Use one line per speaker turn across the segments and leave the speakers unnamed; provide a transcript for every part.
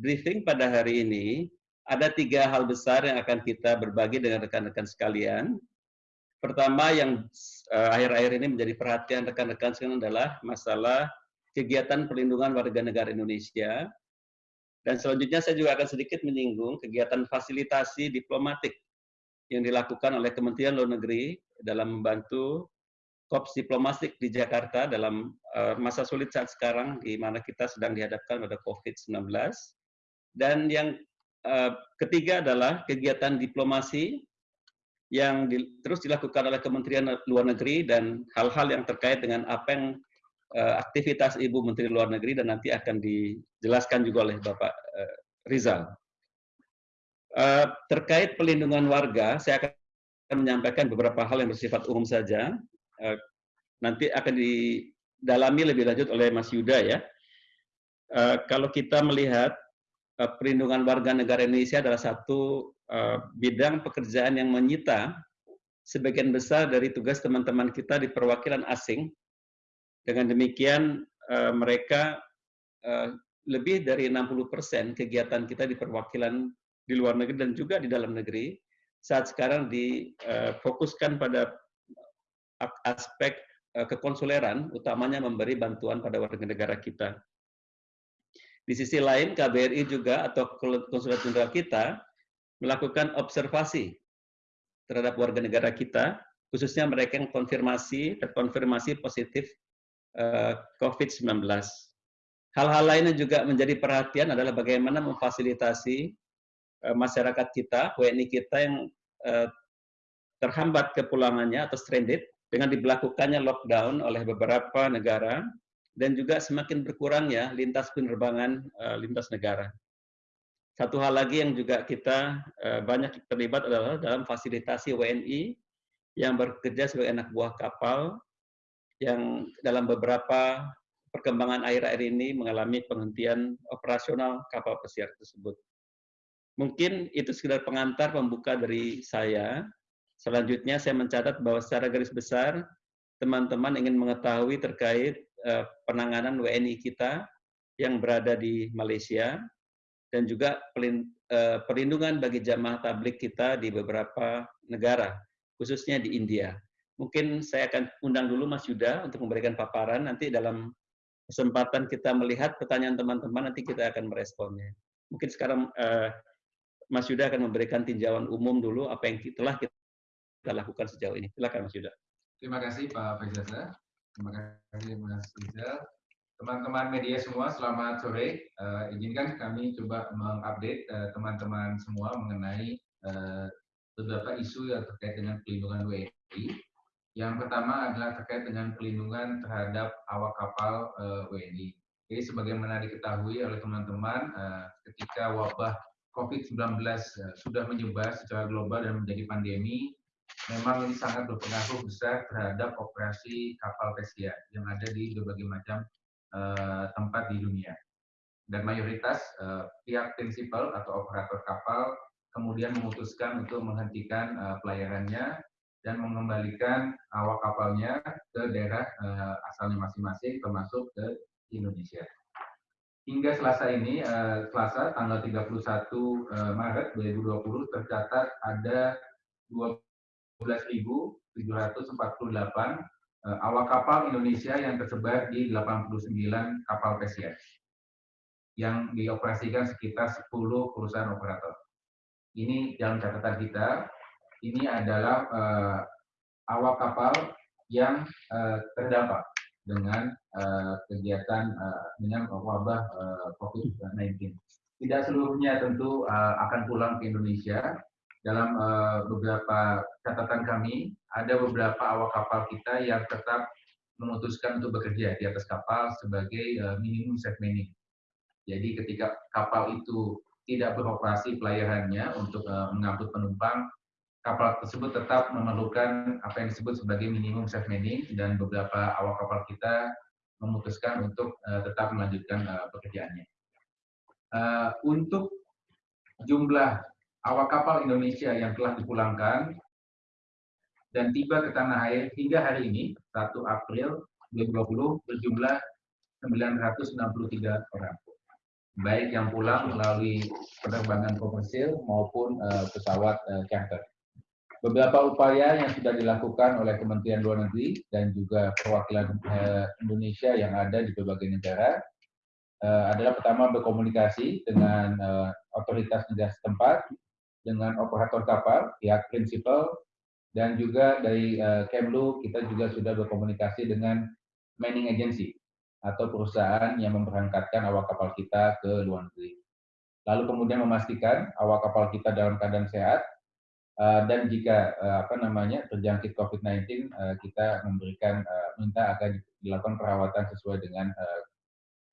briefing pada hari ini ada tiga hal besar yang akan kita berbagi dengan rekan-rekan sekalian. Pertama yang eh, akhir-akhir ini menjadi perhatian rekan-rekan sekalian adalah masalah kegiatan perlindungan warga negara Indonesia. Dan selanjutnya saya juga akan sedikit menyinggung kegiatan fasilitasi diplomatik yang dilakukan oleh Kementerian Luar Negeri dalam membantu kops diplomatik di Jakarta dalam uh, masa sulit saat sekarang di mana kita sedang dihadapkan pada COVID-19. Dan yang uh, ketiga adalah kegiatan diplomasi yang di, terus dilakukan oleh Kementerian Luar Negeri dan hal-hal yang terkait dengan apa yang uh, aktivitas Ibu Menteri Luar Negeri dan nanti akan dijelaskan juga oleh Bapak uh, Rizal. Terkait pelindungan warga, saya akan menyampaikan beberapa hal yang bersifat umum saja. Nanti akan didalami lebih lanjut oleh Mas Yuda ya. Kalau kita melihat perlindungan warga negara Indonesia adalah satu uh, bidang pekerjaan yang menyita sebagian besar dari tugas teman-teman kita di perwakilan asing dengan demikian uh, mereka lebih dari 60% kegiatan kita di perwakilan di luar negeri dan juga di dalam negeri saat sekarang difokuskan pada aspek kekonsuleran, utamanya memberi bantuan pada warga negara kita. Di sisi lain, KBRI juga atau konsulat jenderal kita melakukan observasi terhadap warga negara kita, khususnya mereka yang konfirmasi terkonfirmasi positif Eh, COVID-19. Hal-hal lain yang juga menjadi perhatian adalah bagaimana memfasilitasi eh, masyarakat kita, WNI kita yang eh, terhambat kepulangannya atau stranded dengan diberlakukannya lockdown oleh beberapa negara dan juga semakin berkurangnya lintas penerbangan lintas negara. Satu hal lagi yang juga kita banyak terlibat adalah dalam fasilitasi WNI yang bekerja sebagai anak buah kapal yang dalam beberapa perkembangan air-air ini mengalami penghentian operasional kapal pesiar tersebut. Mungkin itu sekedar pengantar pembuka dari saya. Selanjutnya saya mencatat bahwa secara garis besar teman-teman ingin mengetahui terkait uh, penanganan WNI kita yang berada di Malaysia dan juga eh, perlindungan bagi jamaah tablik kita di beberapa negara, khususnya di India. Mungkin saya akan undang dulu Mas Yuda untuk memberikan paparan. Nanti dalam kesempatan kita melihat pertanyaan teman-teman, nanti kita akan meresponnya. Mungkin sekarang uh, Mas Yuda akan memberikan tinjauan umum dulu apa yang telah kita lakukan sejauh ini. Silakan Mas Yuda.
Terima kasih Pak Faizal. Terima kasih Mas Rizal. Teman-teman media semua, selamat sore. Uh, izinkan kami coba mengupdate eh, teman-teman uh, semua mengenai uh, beberapa isu yang terkait dengan pelindungan WNI yang pertama adalah terkait dengan pelindungan terhadap awak kapal uh, WNI. Jadi sebagaimana diketahui oleh teman-teman, uh, ketika wabah COVID-19 uh, sudah menyebar secara global dan menjadi pandemi, memang sangat berpengaruh besar terhadap operasi kapal pesiar yang ada di berbagai macam uh, tempat di dunia. Dan mayoritas uh, pihak prinsipal atau operator kapal kemudian memutuskan untuk menghentikan uh, pelayarannya dan mengembalikan awak kapalnya ke daerah uh, asalnya masing-masing termasuk ke Indonesia. Hingga Selasa ini, Selasa tanggal 31 uh, Maret 2020 tercatat ada 12.748 uh, awak kapal Indonesia yang tersebar di 89 kapal pesiar yang dioperasikan sekitar 10 perusahaan operator. Ini dalam catatan kita ini adalah uh, awak kapal yang uh, terdampak dengan uh, kegiatan uh, dengan wabah uh, COVID-19. Tidak seluruhnya tentu uh, akan pulang ke Indonesia. Dalam uh, beberapa catatan kami, ada beberapa awak kapal kita yang tetap memutuskan untuk bekerja di atas kapal sebagai uh, minimum safe manning. Jadi ketika kapal itu tidak beroperasi pelayarannya untuk uh, mengangkut penumpang, kapal tersebut tetap memerlukan apa yang disebut sebagai minimum safe manning dan beberapa awak kapal kita memutuskan untuk tetap melanjutkan pekerjaannya. Untuk jumlah awak kapal Indonesia yang telah dipulangkan dan tiba ke tanah air hingga hari ini 1 April 2020 berjumlah 963 orang. baik yang pulang melalui penerbangan komersil maupun uh, pesawat uh, charter. Beberapa upaya yang sudah dilakukan oleh Kementerian Luar Negeri dan juga perwakilan uh, Indonesia yang ada di berbagai negara uh, adalah pertama berkomunikasi dengan uh, otoritas negara setempat, dengan operator kapal, pihak prinsipal, dan juga dari uh, Kemlu kita juga sudah berkomunikasi dengan mining agency atau perusahaan yang memberangkatkan awak kapal kita ke luar negeri. Lalu kemudian memastikan awak kapal kita dalam keadaan sehat uh, dan jika uh, apa namanya terjangkit COVID-19 uh, kita memberikan uh, minta agar dilakukan perawatan sesuai dengan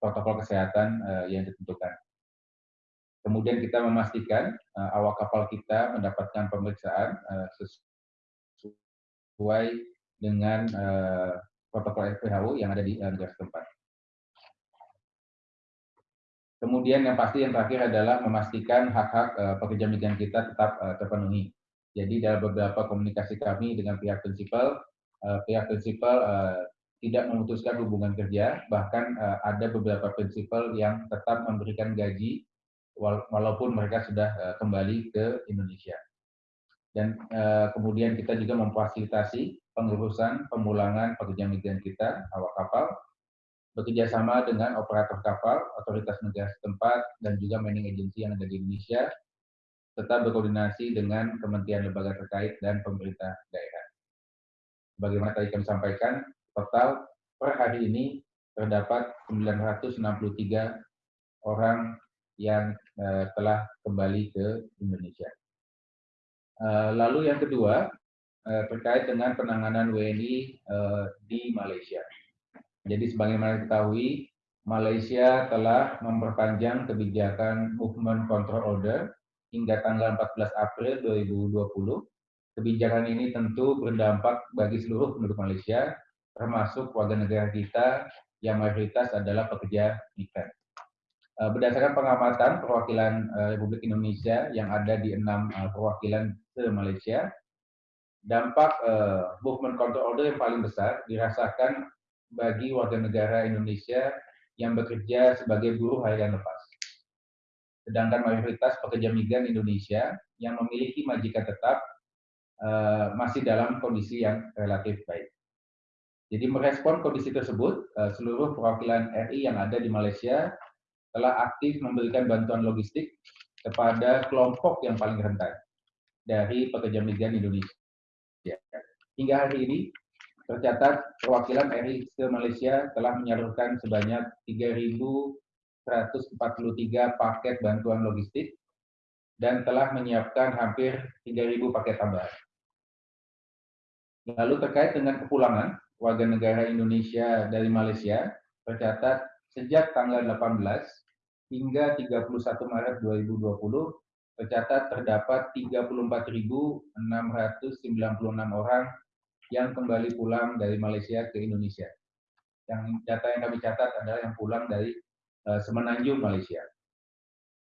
protokol kesehatan yang ditentukan. Kemudian kita memastikan uh, awak kapal kita mendapatkan pemeriksaan uh, sesuai dengan uh, protokol WHO yang ada di uh, negara setempat. Kemudian yang pasti yang terakhir adalah memastikan hak-hak uh, pekerja migran kita tetap uh, terpenuhi. Jadi dalam beberapa komunikasi kami dengan pihak prinsipal, uh, pihak prinsipal uh, tidak memutuskan hubungan kerja, bahkan uh, ada beberapa prinsipal yang tetap memberikan gaji walaupun mereka sudah uh, kembali ke Indonesia. Dan uh, kemudian kita juga memfasilitasi pengurusan pemulangan pekerja migran kita, awak kapal, bekerja sama dengan operator kapal, otoritas negara setempat, dan juga mining agency yang ada di Indonesia, tetap berkoordinasi dengan kementerian lembaga terkait dan pemerintah daerah. Bagaimana tadi kami sampaikan, total per hari ini terdapat 963 orang yang telah kembali ke Indonesia. Uh, lalu yang kedua, uh, terkait dengan penanganan WNI di Malaysia. Jadi sebagaimana diketahui, Malaysia telah memperpanjang kebijakan Movement Control Order hingga tanggal 14 April 2020. Kebijakan ini tentu berdampak bagi seluruh penduduk Malaysia, termasuk warga negara kita yang mayoritas adalah pekerja migran. Eh, berdasarkan pengamatan perwakilan eh, Republik Indonesia yang ada di enam eh, perwakilan se Malaysia, dampak movement control order yang paling besar dirasakan bagi warga negara Indonesia yang bekerja sebagai buruh harian lepas. Sedangkan mayoritas pekerja migran Indonesia yang memiliki majikan tetap masih dalam kondisi yang relatif baik. Jadi merespon kondisi tersebut, uh, seluruh perwakilan RI yang ada di Malaysia telah aktif memberikan bantuan logistik kepada kelompok yang paling rentan dari pekerja migran Indonesia. Hingga hari ini, Tercatat perwakilan RI ke Malaysia telah menyalurkan sebanyak 3.143 paket bantuan logistik dan telah menyiapkan hampir 3.000 paket tambahan. Lalu terkait dengan kepulangan warga negara Indonesia dari Malaysia, tercatat sejak tanggal 18 hingga 31 Maret 2020 tercatat terdapat 34.696 orang yang kembali pulang dari Malaysia ke Indonesia. Yang data yang kami catat adalah yang pulang dari uh, Semenanjung, Malaysia.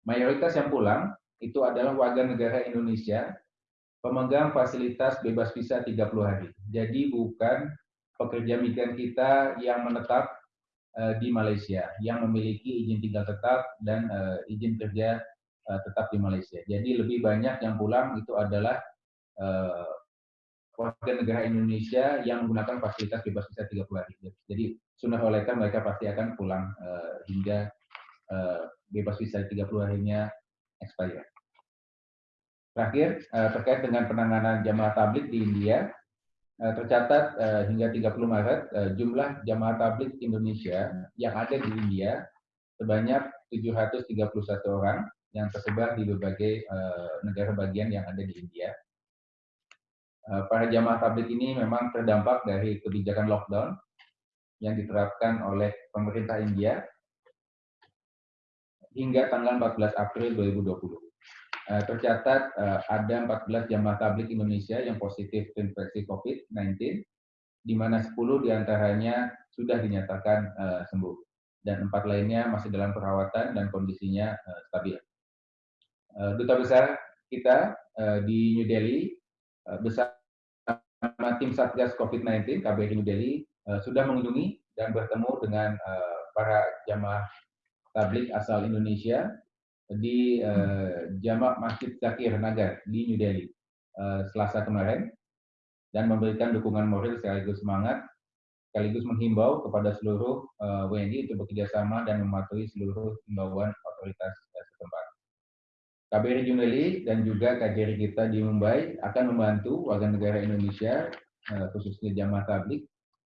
Mayoritas yang pulang itu adalah warga negara Indonesia pemegang fasilitas bebas visa 30 hari. Jadi bukan pekerja migran kita yang menetap di Malaysia, yang memiliki izin tinggal tetap dan uh, izin kerja uh, tetap di Malaysia. Jadi lebih banyak yang pulang itu adalah warga negara Indonesia yang menggunakan fasilitas bebas visa 30 hari. Jadi sunnah olehkan mereka pasti akan pulang hingga bebas visa 30 harinya expire. Terakhir, terkait dengan penanganan jamaah tablik di India, tercatat uh, hingga 30 Maret uh, jumlah jamaah tablik Indonesia yang ada di India sebanyak 731 orang yang tersebar di berbagai negara bagian yang ada di India Eh, para jamaah tablik ini memang terdampak dari kebijakan lockdown yang diterapkan oleh pemerintah India hingga tanggal 14 April 2020. Eh, tercatat eh, ada 14 jamaah tablik Indonesia yang positif terinfeksi COVID-19, di mana 10 di antaranya sudah dinyatakan sembuh, dan empat lainnya masih dalam perawatan dan kondisinya stabil. Duta besar kita di New Delhi Eh, bersama tim Satgas COVID-19 KBRI New Delhi sudah mengunjungi dan bertemu dengan para jamaah tablik asal Indonesia di uh, Jamak Masjid Zakir Nagar di New Delhi uh, Selasa kemarin dan memberikan dukungan moral sekaligus semangat sekaligus menghimbau kepada seluruh uh, WNI untuk bekerjasama dan mematuhi seluruh himbauan otoritas setempat. KBRI New Delhi dan juga KJRI kita di Mumbai akan membantu warga negara Indonesia khususnya jamaah tablik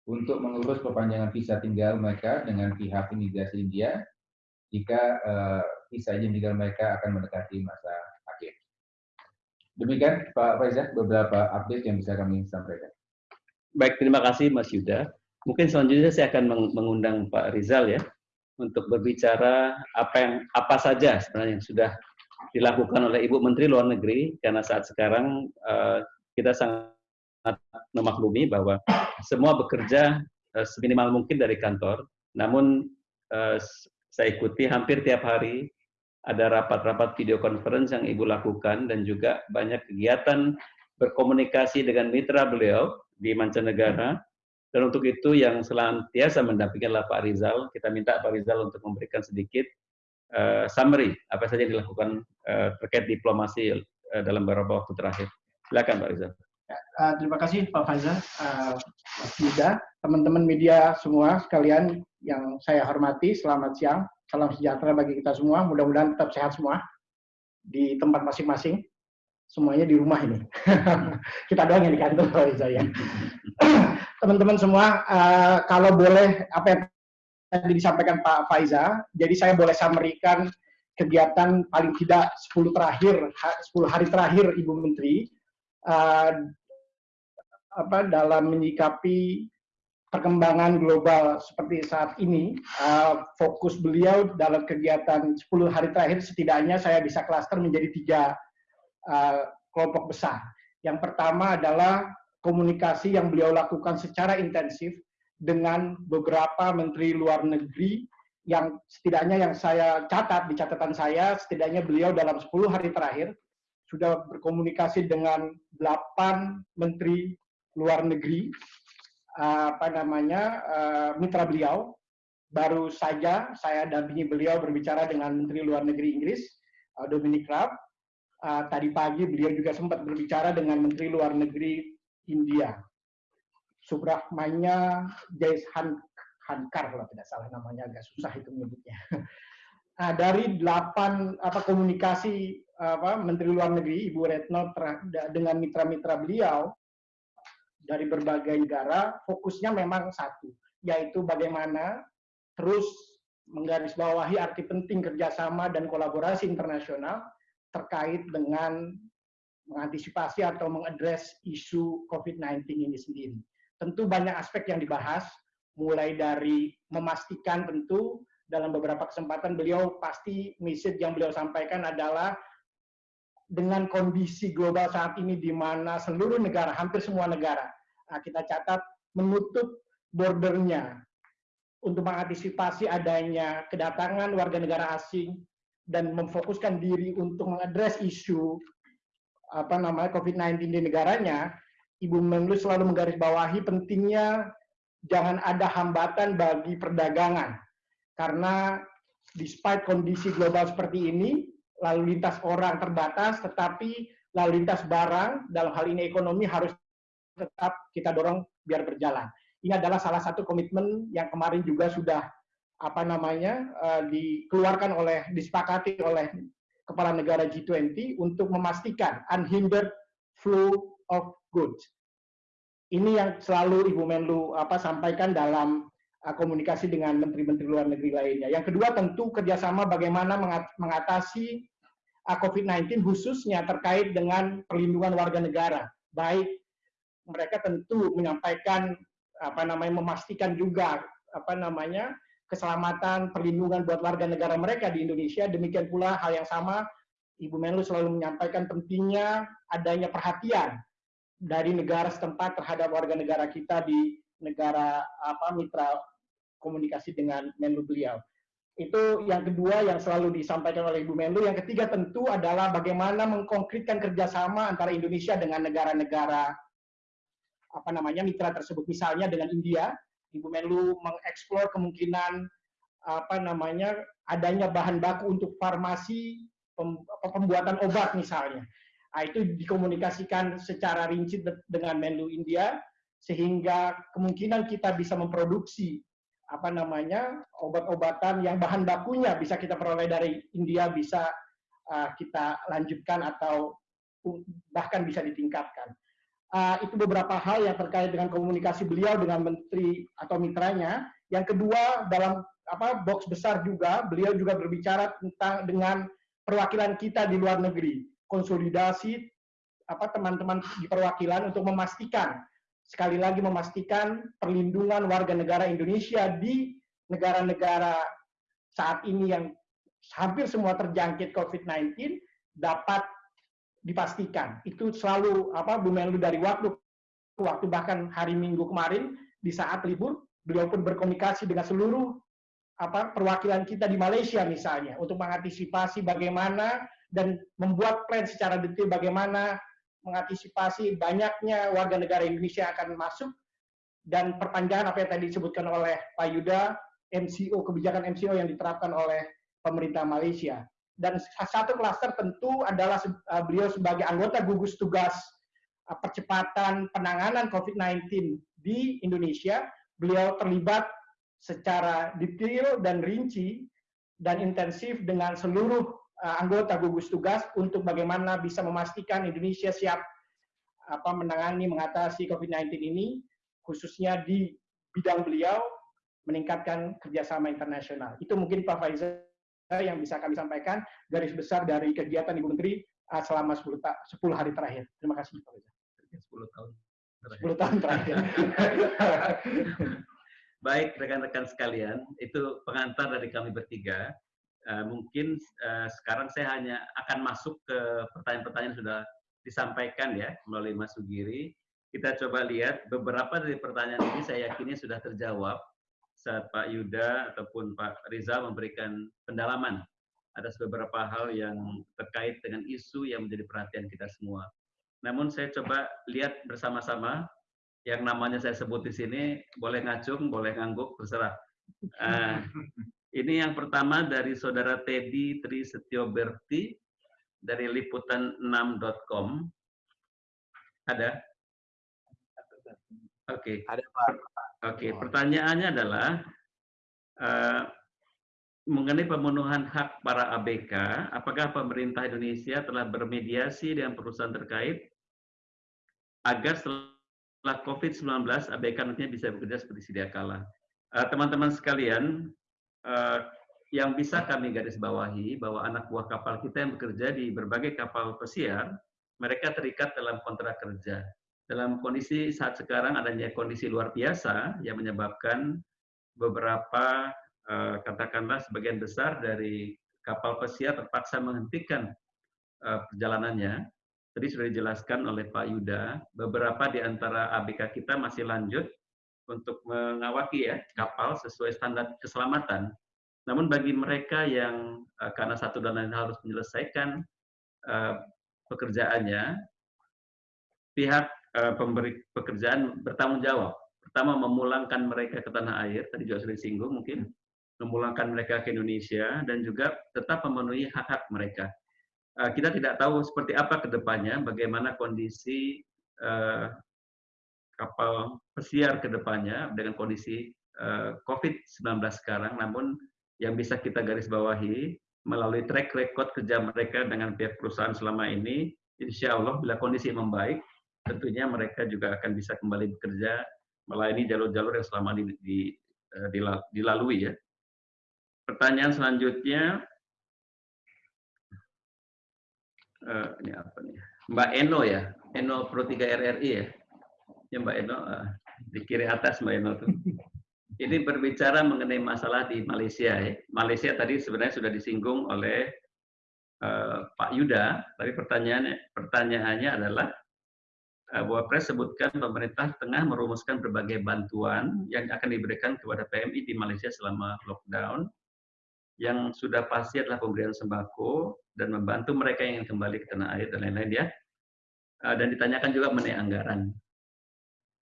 untuk mengurus perpanjangan visa tinggal mereka dengan pihak imigrasi India jika uh, izin tinggal mereka akan mendekati masa akhir. Demikian Pak Faizah beberapa update yang bisa kami sampaikan.
Baik, terima kasih Mas Yuda. Mungkin selanjutnya saya akan mengundang Pak Rizal ya untuk berbicara apa yang apa saja sebenarnya yang sudah dilakukan oleh Ibu Menteri Luar Negeri karena saat sekarang uh, kita sangat memaklumi bahwa semua bekerja uh, seminimal mungkin dari kantor. Namun uh, saya ikuti hampir tiap hari ada rapat-rapat video conference yang Ibu lakukan dan juga banyak kegiatan berkomunikasi dengan mitra beliau di mancanegara. Dan untuk itu yang selantiasa mendampingi adalah Pak Rizal. Kita minta Pak Rizal untuk memberikan sedikit uh, summary apa saja yang dilakukan uh, terkait diplomasi uh, dalam beberapa waktu terakhir. Silakan Pak Rizal.
Uh, terima kasih Pak Faza, uh, teman-teman media semua sekalian yang saya hormati, selamat siang, salam sejahtera bagi kita semua, mudah-mudahan tetap sehat semua di tempat masing-masing, semuanya di rumah ini. kita doang yang di kantor, Pak saya. Teman-teman semua, uh, kalau boleh apa yang tadi disampaikan Pak Faiza, jadi saya boleh samerikan kegiatan paling tidak 10 terakhir, 10 hari terakhir Ibu Menteri uh, apa dalam menyikapi perkembangan global seperti saat ini, uh, fokus beliau dalam kegiatan 10 hari terakhir setidaknya saya bisa klaster menjadi tiga uh, kelompok besar. Yang pertama adalah komunikasi yang beliau lakukan secara intensif dengan beberapa menteri luar negeri yang setidaknya yang saya catat di catatan saya, setidaknya beliau dalam 10 hari terakhir sudah berkomunikasi dengan 8 menteri luar negeri apa namanya uh, mitra beliau. Baru saja saya dampingi beliau berbicara dengan Menteri Luar Negeri Inggris uh, Dominic Raab. Tadi pagi beliau juga sempat berbicara dengan Menteri Luar Negeri India. Subrahmanya Jaishan Hankar kalau tidak salah namanya agak susah itu menyebutnya. Nah, dari delapan apa komunikasi apa Menteri Luar Negeri Ibu Retno dengan mitra-mitra beliau dari berbagai negara, fokusnya memang satu, yaitu bagaimana terus menggarisbawahi arti penting kerjasama dan kolaborasi internasional terkait dengan mengantisipasi atau mengadres isu COVID-19 ini sendiri. Tentu banyak aspek yang dibahas, mulai dari memastikan tentu dalam beberapa kesempatan beliau pasti message yang beliau sampaikan adalah dengan kondisi global saat ini di mana seluruh negara, hampir semua negara, kita catat menutup bordernya untuk mengantisipasi adanya kedatangan warga negara asing dan memfokuskan diri untuk mengadres isu apa namanya COVID-19 di negaranya, Ibu Menlu selalu menggarisbawahi pentingnya jangan ada hambatan bagi perdagangan. Karena despite kondisi global seperti ini, lalu lintas orang terbatas, tetapi lalu lintas barang, dalam hal ini ekonomi harus tetap kita dorong biar berjalan. Ini adalah salah satu komitmen yang kemarin juga sudah apa namanya uh, dikeluarkan oleh disepakati oleh kepala negara G20 untuk memastikan unhindered flow of goods. Ini yang selalu Ibu Menlu apa sampaikan dalam uh, komunikasi dengan menteri-menteri luar negeri lainnya. Yang kedua tentu kerjasama bagaimana mengatasi Uh, COVID-19 khususnya terkait dengan perlindungan warga negara. Baik mereka tentu menyampaikan apa namanya memastikan juga apa namanya keselamatan perlindungan buat warga negara mereka di Indonesia. Demikian pula hal yang sama Ibu Menlu selalu menyampaikan pentingnya adanya perhatian dari negara setempat terhadap warga negara kita di negara apa mitra komunikasi dengan Menlu beliau. Itu yang kedua yang selalu disampaikan oleh Ibu Menlu. Yang ketiga tentu adalah bagaimana mengkonkretkan kerjasama antara Indonesia dengan negara-negara apa namanya mitra tersebut. Misalnya dengan India, Ibu Menlu mengeksplor kemungkinan apa namanya adanya bahan baku untuk farmasi pembuatan obat misalnya. Nah, itu dikomunikasikan secara rinci dengan Menlu India sehingga kemungkinan kita bisa memproduksi apa namanya obat-obatan yang bahan bakunya bisa kita peroleh dari India bisa uh, kita lanjutkan atau bahkan bisa ditingkatkan. Uh, itu beberapa hal yang terkait dengan komunikasi beliau dengan menteri atau mitranya. Yang kedua dalam apa box besar juga beliau juga berbicara tentang dengan perwakilan kita di luar negeri, konsolidasi apa teman-teman di perwakilan untuk memastikan sekali lagi memastikan perlindungan warga negara Indonesia di negara-negara saat ini yang hampir semua terjangkit COVID-19 dapat dipastikan. Itu selalu apa Bu Menlu dari waktu ke waktu bahkan hari Minggu kemarin di saat libur beliau pun berkomunikasi dengan seluruh apa perwakilan kita di Malaysia misalnya untuk mengantisipasi bagaimana dan membuat plan secara detail bagaimana mengantisipasi banyaknya warga negara Indonesia akan masuk dan perpanjangan apa yang tadi disebutkan oleh Pak Yuda, MCO kebijakan MCO yang diterapkan oleh pemerintah Malaysia. Dan satu klaster tentu adalah uh, beliau sebagai anggota gugus tugas uh, percepatan penanganan COVID-19 di Indonesia, beliau terlibat secara detail dan rinci dan intensif dengan seluruh uh, anggota gugus tugas untuk bagaimana bisa memastikan Indonesia siap apa menangani mengatasi COVID-19 ini khususnya di bidang beliau meningkatkan kerjasama internasional. Itu mungkin Pak Faizal yang bisa kami sampaikan garis besar dari kegiatan Ibu Menteri uh, selama 10, 10 hari terakhir. Terima kasih Pak Faizal.
10 tahun.
10 tahun terakhir.
Baik rekan-rekan sekalian, itu pengantar dari kami bertiga. Uh, mungkin uh, sekarang saya hanya akan masuk ke pertanyaan-pertanyaan sudah disampaikan ya melalui Mas Sugiri. Kita coba lihat beberapa dari pertanyaan ini saya yakini sudah terjawab saat Pak Yuda ataupun Pak Riza memberikan pendalaman atas beberapa hal yang terkait dengan isu yang menjadi perhatian kita semua. Namun saya coba lihat bersama-sama yang namanya saya sebut di sini boleh ngacung, boleh ngangguk, terserah. Uh, ini yang pertama dari saudara Teddy Tri Setioberti dari liputan6.com. Ada? Oke. Okay. Ada Pak. Oke, okay. pertanyaannya adalah uh, mengenai pemenuhan hak para ABK, apakah pemerintah Indonesia telah bermediasi dengan perusahaan terkait agar setelah COVID-19 ABK nantinya bisa bekerja seperti sedia kala? Eh, teman-teman uh, sekalian, uh, yang bisa kami garis bawahi bahwa anak buah kapal kita yang bekerja di berbagai kapal pesiar, mereka terikat dalam kontrak kerja. Dalam kondisi saat sekarang adanya kondisi luar biasa yang menyebabkan beberapa uh, katakanlah sebagian besar dari kapal pesiar terpaksa menghentikan uh, perjalanannya. Tadi sudah dijelaskan oleh Pak Yuda, beberapa di antara ABK kita masih lanjut untuk mengawaki ya kapal sesuai standar keselamatan. Namun bagi mereka yang uh, karena satu dan lain harus menyelesaikan pekerjaannya, pihak pemberi pekerjaan bertanggung jawab. Pertama memulangkan mereka ke tanah air, tadi juga sudah disinggung mungkin, memulangkan mereka ke Indonesia dan juga tetap memenuhi hak-hak mereka. Uh, kita tidak tahu seperti apa ke depannya, bagaimana kondisi uh, kapal pesiar ke depannya dengan kondisi uh, COVID-19 sekarang, namun yang bisa kita garis bawahi melalui track record kerja mereka dengan pihak perusahaan selama ini, insya Allah bila kondisi membaik, tentunya mereka juga akan bisa kembali bekerja melayani jalur-jalur yang selama di, di, uh, dilalui ya. Pertanyaan selanjutnya, uh, ini apa nih? Mbak Eno ya, Eno Pro 3 RRI ya ya Mbak Eno uh, di kiri atas Mbak Eno tuh. Ini berbicara mengenai masalah di Malaysia. Ya. Malaysia tadi sebenarnya sudah disinggung oleh uh, Pak Yuda, tapi pertanyaannya pertanyaannya adalah uh, bahwa Pres sebutkan pemerintah tengah merumuskan berbagai bantuan yang akan diberikan kepada PMI di Malaysia selama lockdown yang sudah pasti adalah pemberian sembako dan membantu mereka yang ingin kembali ke tanah air dan lain-lain ya. Dan ditanyakan juga mengenai anggaran.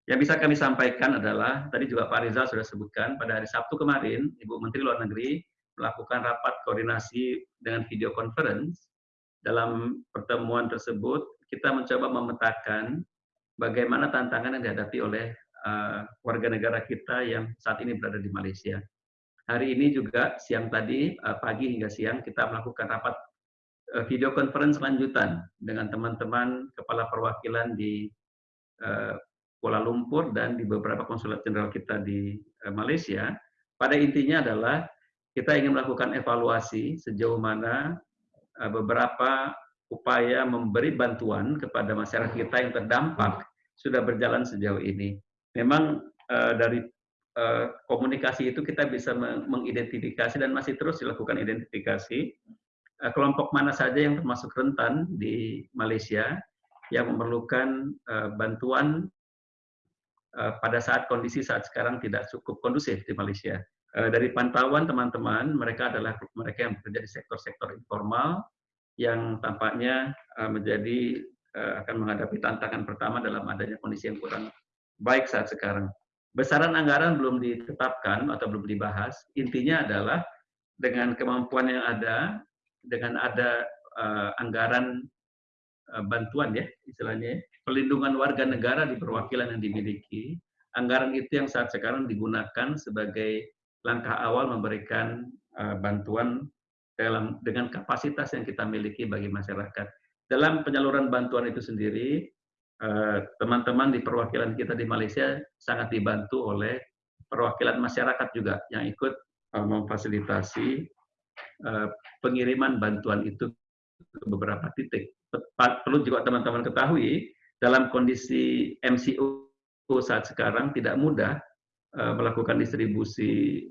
Yang bisa kami sampaikan adalah, tadi juga Pak Rizal sudah sebutkan, pada hari Sabtu kemarin, Ibu Menteri Luar Negeri melakukan rapat koordinasi dengan video conference. Dalam pertemuan tersebut, kita mencoba memetakan bagaimana tantangan yang dihadapi oleh uh, warga negara kita yang saat ini berada di Malaysia. Hari ini juga siang tadi, uh, pagi hingga siang, kita melakukan rapat uh, video conference lanjutan dengan teman-teman kepala perwakilan di uh, Kuala Lumpur dan di beberapa konsulat jenderal kita di uh, Malaysia, pada intinya adalah kita ingin melakukan evaluasi sejauh mana beberapa upaya memberi bantuan kepada masyarakat kita yang terdampak sudah berjalan sejauh ini. Memang uh, dari uh, komunikasi itu kita bisa mengidentifikasi dan masih terus dilakukan identifikasi uh, kelompok mana saja yang termasuk rentan di Malaysia yang memerlukan uh, bantuan Eh, pada saat kondisi saat sekarang tidak cukup kondusif di Malaysia. Eh, dari pantauan teman-teman, mereka adalah mereka yang bekerja di sektor-sektor informal yang tampaknya eh, menjadi akan menghadapi tantangan pertama dalam adanya kondisi yang kurang baik saat sekarang. Besaran anggaran belum ditetapkan atau belum dibahas. Intinya adalah dengan kemampuan yang ada, dengan ada anggaran bantuan ya istilahnya pelindungan warga negara di perwakilan yang dimiliki, anggaran itu yang saat sekarang digunakan sebagai langkah awal memberikan uh, bantuan dalam dengan kapasitas yang kita miliki bagi masyarakat. Dalam penyaluran bantuan itu sendiri, eh, teman-teman di perwakilan kita di Malaysia sangat dibantu oleh perwakilan masyarakat juga yang ikut uh, memfasilitasi uh, pengiriman bantuan itu ke beberapa titik. Perlu juga teman-teman ketahui, dalam kondisi MCO saat sekarang tidak mudah melakukan distribusi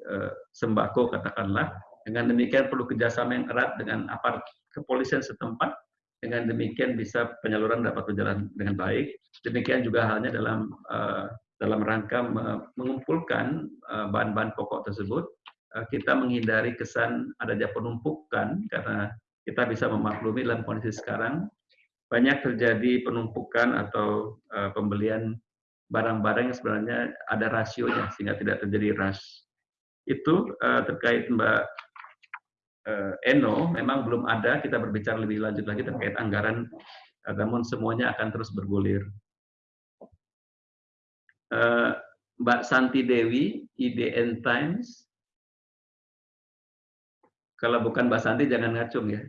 sembako katakanlah. Dengan demikian perlu kerjasama yang erat dengan aparat kepolisian setempat. Dengan demikian bisa penyaluran dapat berjalan dengan baik. Demikian juga halnya dalam uh, dalam rangka mengumpulkan bahan-bahan pokok tersebut, kita menghindari kesan adanya penumpukan karena kita bisa memaklumi dalam kondisi sekarang banyak terjadi penumpukan atau pembelian barang-barang yang sebenarnya ada rasionya sehingga tidak terjadi rush. Itu terkait Mbak Eno, memang belum ada, kita berbicara lebih lanjut lagi terkait anggaran, uh, namun semuanya akan terus bergulir. Uh, Mbak Santi Dewi, IDN Times, kalau bukan Mbak Santi jangan ngacung ya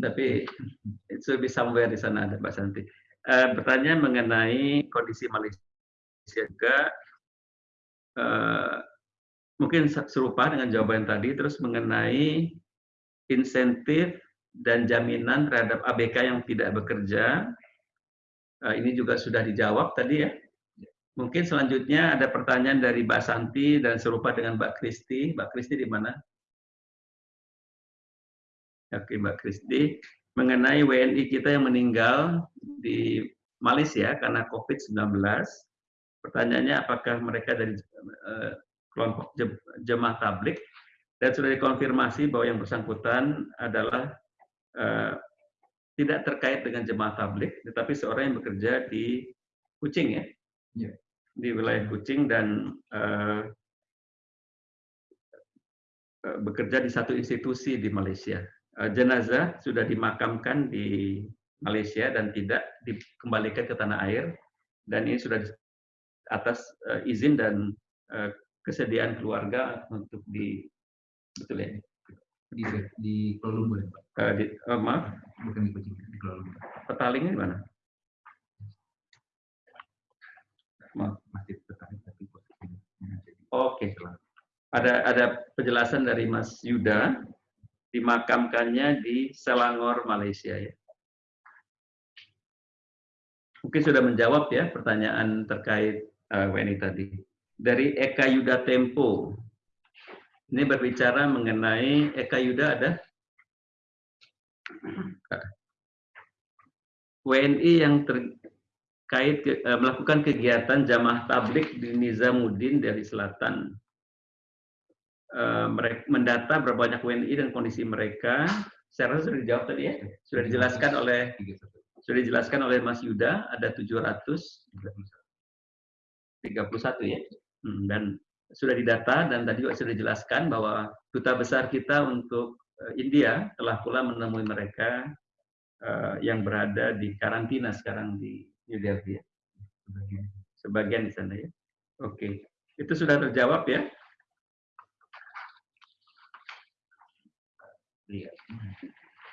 tapi itu should be somewhere di sana ada Mbak Santi. Uh, bertanya mengenai kondisi Malaysia juga uh, mungkin serupa dengan jawaban tadi terus mengenai insentif dan jaminan terhadap ABK yang tidak bekerja. Uh, ini juga sudah dijawab tadi ya. Mungkin selanjutnya ada pertanyaan dari Mbak Santi dan serupa dengan Mbak Kristi. Mbak Kristi di mana? Oke Mbak Kristi, mengenai WNI kita yang meninggal di Malaysia karena COVID-19. Pertanyaannya apakah mereka dari uh, kelompok jemaah tablik dan sudah dikonfirmasi bahwa yang bersangkutan adalah uh, tidak terkait dengan jemaah tablik, tetapi seorang yang bekerja di Kucing ya, ya. di wilayah Kucing dan uh, bekerja di satu institusi di Malaysia. Eh, jenazah sudah dimakamkan di Malaysia dan tidak dikembalikan ke tanah air dan ini sudah atas uh, izin dan uh, kesediaan keluarga untuk di betul ya
di di Kuala Lumpur
uh, di, uh, maaf
bukan di Kucing di Kuala Lumpur
petalingnya di mana
maaf masih tertarik tapi
oke okay. ada ada penjelasan dari Mas Yuda dimakamkannya di Selangor, Malaysia ya. Mungkin sudah menjawab ya pertanyaan terkait uh, WNI tadi. Dari Eka Yuda Tempo. Ini berbicara mengenai Eka Yuda ada WNI yang terkait uh, melakukan kegiatan jamaah tablik di Nizamuddin dari selatan Eh, mereka mendata berapa banyak WNI dan kondisi mereka. Saya rasa sudah dijawab tadi ya. Sudah dijelaskan oleh sudah dijelaskan oleh Mas Yuda ada 700 31 ya. Hmm, dan sudah didata dan tadi juga sudah dijelaskan bahwa duta besar kita untuk uh, India telah pula menemui mereka uh, yang berada di karantina sekarang di New Delhi ya. Sebagian, di sana ya. Oke, itu sudah terjawab ya. Iya.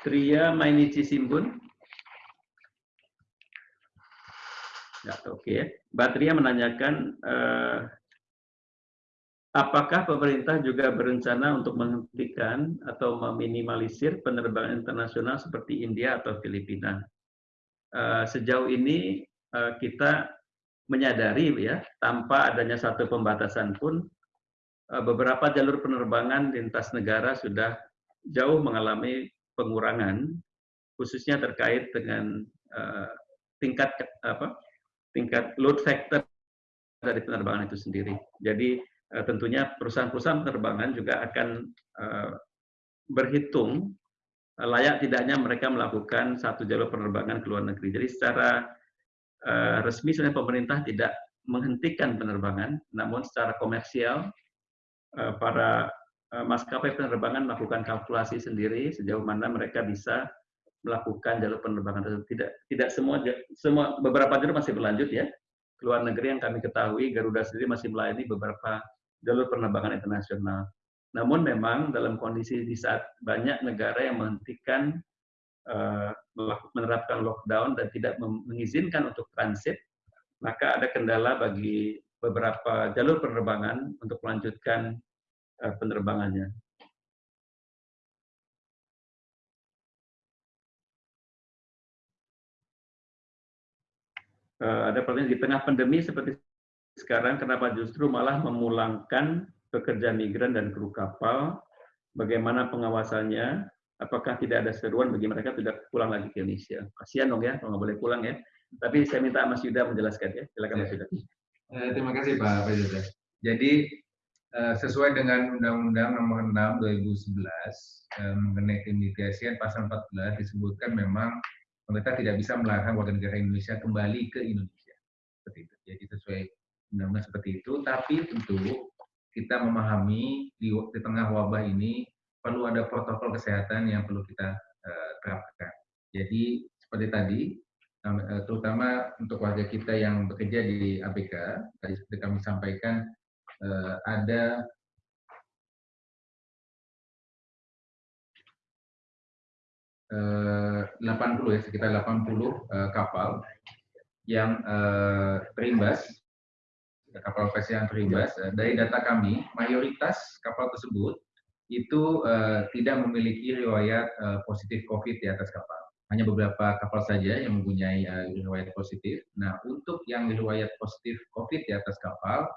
Tria Mainichi Simbun. Ya, oke okay. Batria menanyakan eh, apakah pemerintah juga berencana untuk menghentikan atau meminimalisir penerbangan internasional seperti India atau Filipina. Eh, sejauh ini eh, kita menyadari ya tanpa adanya satu pembatasan pun eh, beberapa jalur penerbangan lintas negara sudah jauh mengalami pengurangan khususnya terkait dengan tingkat apa tingkat load factor dari penerbangan itu sendiri. Jadi tentunya perusahaan-perusahaan penerbangan juga akan uh, berhitung uh, layak tidaknya mereka melakukan satu jalur penerbangan ke luar negeri. Jadi secara resmi sebenarnya pemerintah tidak menghentikan penerbangan, namun secara komersial para maskapai penerbangan melakukan kalkulasi sendiri sejauh mana mereka bisa melakukan jalur penerbangan tersebut. Tidak tidak semua semua beberapa jalur masih berlanjut ya. Keluar negeri yang kami ketahui Garuda sendiri masih melayani beberapa jalur penerbangan internasional. Namun memang dalam kondisi di saat banyak negara yang menghentikan uh, menerapkan lockdown dan tidak mengizinkan untuk transit, maka ada kendala bagi beberapa jalur penerbangan untuk melanjutkan uh, penerbangannya. Eh, ada pertanyaan di tengah pandemi seperti sekarang kenapa justru malah memulangkan pekerja migran dan kru kapal? Bagaimana pengawasannya? Apakah tidak ada seruan bagi mereka tidak pulang lagi ke Indonesia? Kasihan dong ya kalau nggak boleh pulang ya. Tapi saya minta Mas Yuda menjelaskan ya. Silakan Mas Yuda.
Eh, terima kasih Pak Presiden jadi eh, sesuai dengan Undang-Undang Nomor 6 2011 mengenai imigrasi pasal 14 disebutkan memang pemerintah tidak bisa melarang warga negara Indonesia kembali ke Indonesia. Seperti itu. Jadi sesuai undang-undang seperti itu, tapi tentu kita memahami di, di tengah wabah ini perlu ada protokol kesehatan yang perlu kita uh, terapkan. Jadi seperti tadi, uh, terutama untuk warga kita yang bekerja di ABK, tadi seperti kami sampaikan uh, ada 80 eh, ya sekitar 80 uh, kapal yang uh, terimbas kapal pes yang terimbas dari data kami mayoritas kapal tersebut itu uh, tidak memiliki riwayat uh, positif COVID di atas kapal hanya beberapa kapal saja yang mempunyai uh, riwayat positif. Nah, untuk yang riwayat positif COVID di atas kapal,